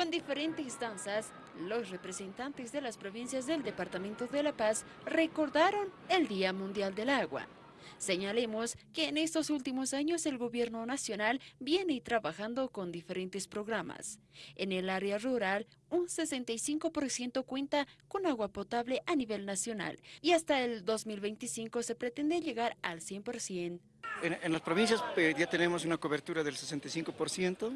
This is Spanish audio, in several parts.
Con diferentes danzas, los representantes de las provincias del Departamento de La Paz recordaron el Día Mundial del Agua. Señalemos que en estos últimos años el gobierno nacional viene trabajando con diferentes programas. En el área rural, un 65% cuenta con agua potable a nivel nacional y hasta el 2025 se pretende llegar al 100%. En, las provincias eh, ya tenemos una cobertura del 65%,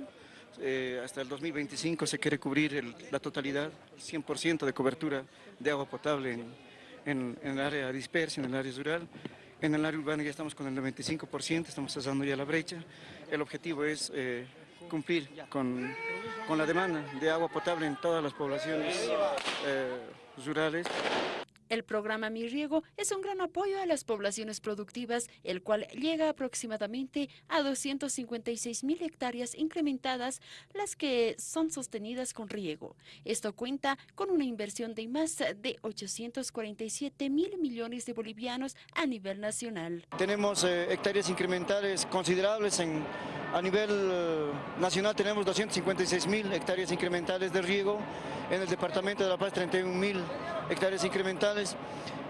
eh, hasta el 2025 se quiere cubrir la totalidad, 100% de cobertura de agua potable en, el área dispersa, en el área rural. En el área urbana ya estamos con el 95%, estamos cerrando ya la brecha. El objetivo es eh, cumplir con, con, la demanda de agua potable en todas las poblaciones rurales. El programa Mi Riego es un gran apoyo a las poblaciones productivas, el cual llega aproximadamente a 256 mil hectáreas incrementadas, las que son sostenidas con riego. Esto cuenta con una inversión de más de 847 mil millones de bolivianos a nivel nacional. Tenemos eh, hectáreas incrementales considerables en a nivel eh, nacional tenemos 256 mil hectáreas incrementales de riego, en el departamento de La Paz 31 mil hectáreas incrementales.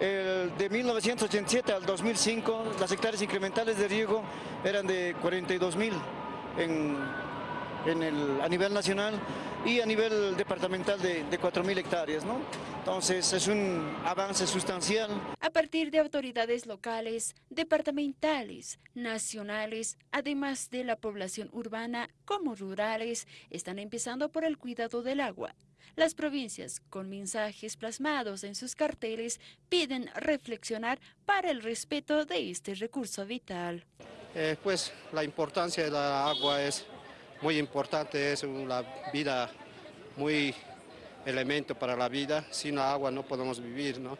de 1987 al 2005 las hectáreas incrementales de riego eran de 42 mil en, a nivel nacional y a nivel departamental de, de 4 mil hectáreas. ¿no? Entonces es un avance sustancial. A partir de autoridades locales, departamentales, nacionales, además de la población urbana como rurales, están empezando por el cuidado del agua. Las provincias, con mensajes plasmados en sus carteles, piden reflexionar para el respeto de este recurso vital. Eh, pues la importancia de la agua es muy importante, es una vida muy elemento para la vida. Sin agua no podemos vivir, ¿no?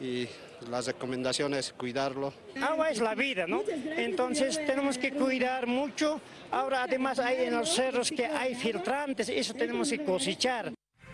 Y las recomendaciones cuidarlo. Agua es la vida, ¿no? Entonces tenemos que cuidar mucho. Ahora además hay en los cerros que hay filtrantes, eso tenemos que cosechar.